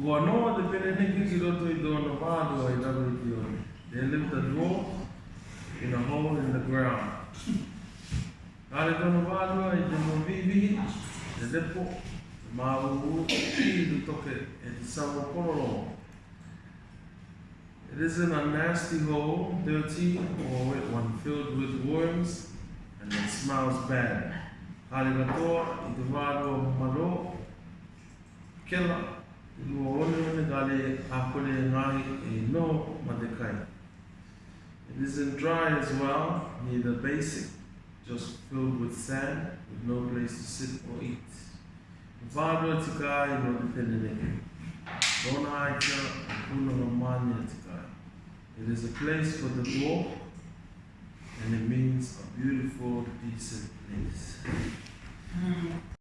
Ua noa te pene niki ki roto i tōna whātua i raru i ki oi. They lived a dwarf in a hole in the ground. Kare tōna whātua i mo vivi, te lepo, te māuru, i tu toke e te sawa kororo. It isn't a nasty hole, dirty, or one filled with worms, and it smells bad. Te whātua maro, i e ma. Eh, it isn't dry as well, neither basic, just filled with sand, with no place to sit or eat. It is a place for the walk, and it means a beautiful, decent